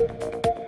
you